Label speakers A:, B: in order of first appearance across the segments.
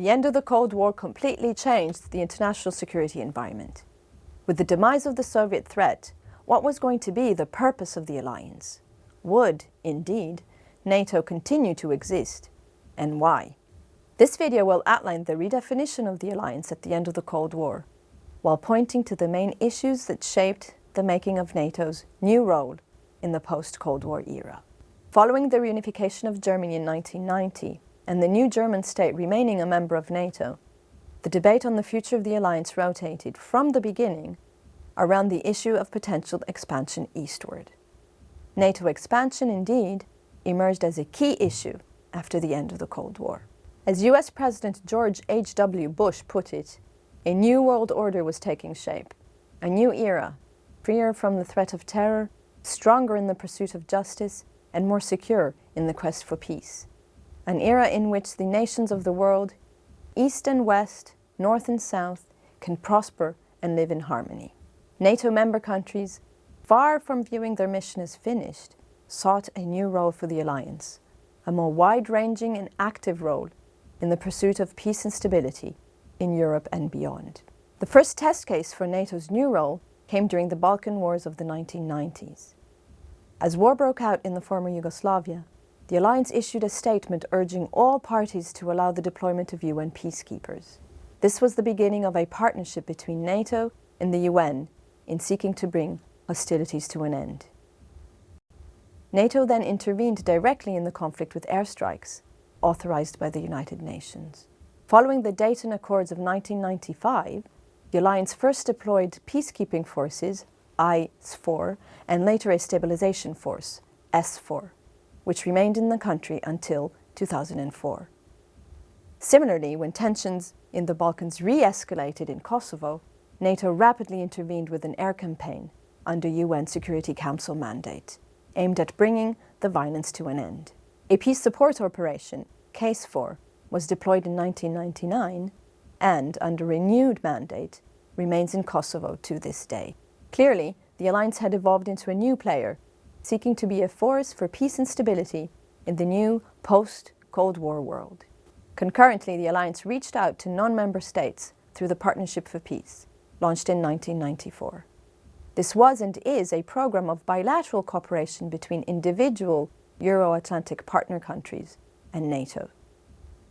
A: the end of the Cold War completely changed the international security environment. With the demise of the Soviet threat, what was going to be the purpose of the alliance? Would, indeed, NATO continue to exist, and why? This video will outline the redefinition of the alliance at the end of the Cold War, while pointing to the main issues that shaped the making of NATO's new role in the post-Cold War era. Following the reunification of Germany in 1990 and the new German state remaining a member of NATO, the debate on the future of the alliance rotated from the beginning around the issue of potential expansion eastward. NATO expansion, indeed, emerged as a key issue after the end of the Cold War. As US President George H.W. Bush put it, a new world order was taking shape, a new era, freer from the threat of terror, stronger in the pursuit of justice, and more secure in the quest for peace. An era in which the nations of the world, East and West, North and South, can prosper and live in harmony. NATO member countries, far from viewing their mission as finished, sought a new role for the alliance, a more wide-ranging and active role in the pursuit of peace and stability in Europe and beyond. The first test case for NATO's new role came during the Balkan Wars of the 1990s. As war broke out in the former Yugoslavia, the alliance issued a statement urging all parties to allow the deployment of UN peacekeepers. This was the beginning of a partnership between NATO and the UN in seeking to bring hostilities to an end. NATO then intervened directly in the conflict with airstrikes, authorized by the United Nations. Following the Dayton Accords of 1995, the alliance first deployed peacekeeping forces, IFOR, and later a stabilization force, SFOR, which remained in the country until 2004. Similarly, when tensions in the Balkans re-escalated in Kosovo, NATO rapidly intervened with an air campaign under UN Security Council mandate aimed at bringing the violence to an end. A peace support operation, KFOR, was deployed in 1999 and, under renewed mandate, remains in Kosovo to this day. Clearly, the alliance had evolved into a new player, seeking to be a force for peace and stability in the new post-Cold War world. Concurrently, the alliance reached out to non-member states through the Partnership for Peace, launched in 1994. This was and is a program of bilateral cooperation between individual Euro-Atlantic partner countries and NATO.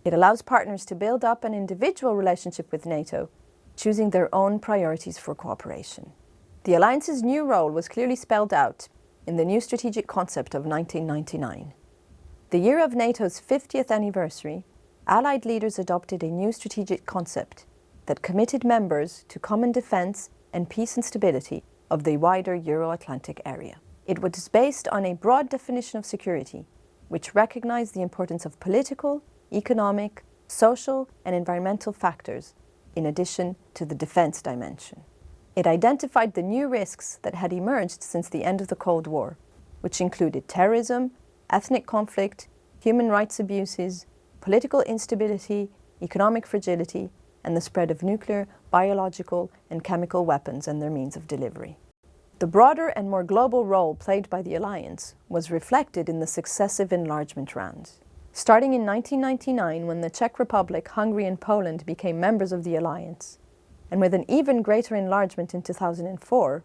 A: It allows partners to build up an individual relationship with NATO, choosing their own priorities for cooperation. The alliance's new role was clearly spelled out in the new strategic concept of 1999. The year of NATO's 50th anniversary, Allied leaders adopted a new strategic concept that committed members to common defence and peace and stability of the wider Euro-Atlantic area. It was based on a broad definition of security, which recognized the importance of political, economic, social and environmental factors, in addition to the defense dimension. It identified the new risks that had emerged since the end of the Cold War, which included terrorism, ethnic conflict, human rights abuses, political instability, economic fragility, and the spread of nuclear, biological and chemical weapons and their means of delivery. The broader and more global role played by the alliance was reflected in the successive enlargement rounds. Starting in 1999 when the Czech Republic, Hungary and Poland became members of the alliance, and with an even greater enlargement in 2004,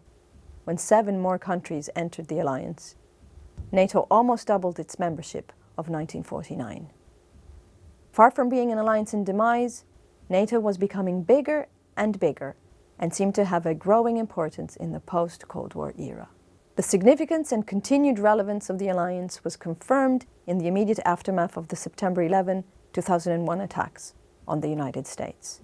A: when seven more countries entered the alliance, NATO almost doubled its membership of 1949. Far from being an alliance in demise, NATO was becoming bigger and bigger and seemed to have a growing importance in the post-Cold War era. The significance and continued relevance of the alliance was confirmed in the immediate aftermath of the September 11, 2001 attacks on the United States.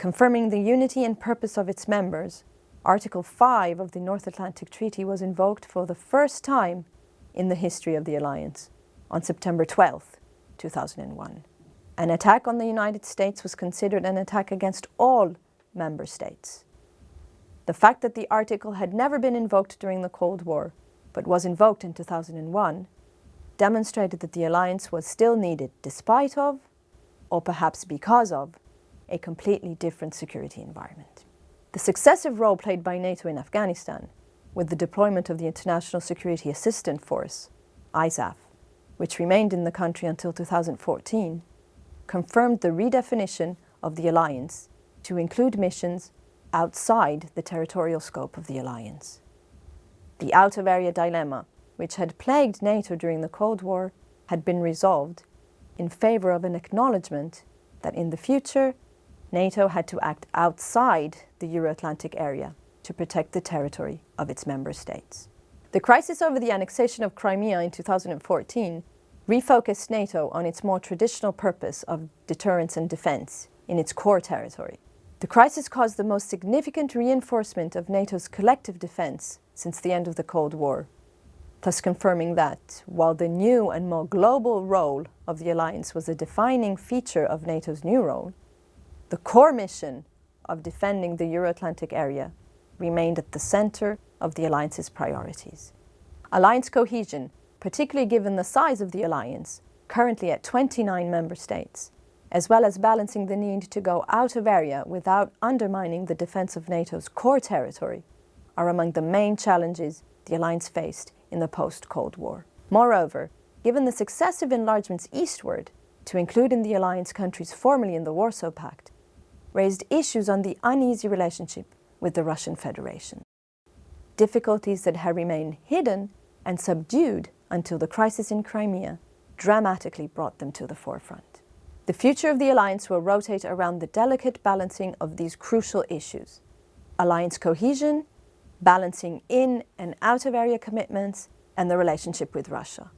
A: Confirming the unity and purpose of its members, Article 5 of the North Atlantic Treaty was invoked for the first time in the history of the alliance on September 12, 2001. An attack on the United States was considered an attack against all member states. The fact that the article had never been invoked during the Cold War, but was invoked in 2001, demonstrated that the alliance was still needed despite of, or perhaps because of, a completely different security environment. The successive role played by NATO in Afghanistan, with the deployment of the International Security Assistance Force, ISAF, which remained in the country until 2014, confirmed the redefinition of the alliance to include missions outside the territorial scope of the alliance. The out-of-area dilemma, which had plagued NATO during the Cold War, had been resolved in favour of an acknowledgement that in the future NATO had to act outside the Euro-Atlantic area to protect the territory of its member states. The crisis over the annexation of Crimea in 2014 refocused NATO on its more traditional purpose of deterrence and defence in its core territory. The crisis caused the most significant reinforcement of NATO's collective defence since the end of the Cold War, thus confirming that, while the new and more global role of the alliance was a defining feature of NATO's new role, the core mission of defending the Euro-Atlantic area remained at the centre of the alliance's priorities. Alliance cohesion, particularly given the size of the alliance, currently at 29 member states, as well as balancing the need to go out of area without undermining the defence of NATO's core territory, are among the main challenges the alliance faced in the post-Cold War. Moreover, given the successive enlargements eastward, to include in the alliance countries formerly in the Warsaw Pact, raised issues on the uneasy relationship with the Russian Federation. Difficulties that had remained hidden and subdued until the crisis in Crimea dramatically brought them to the forefront. The future of the alliance will rotate around the delicate balancing of these crucial issues. Alliance cohesion, balancing in and out of area commitments, and the relationship with Russia.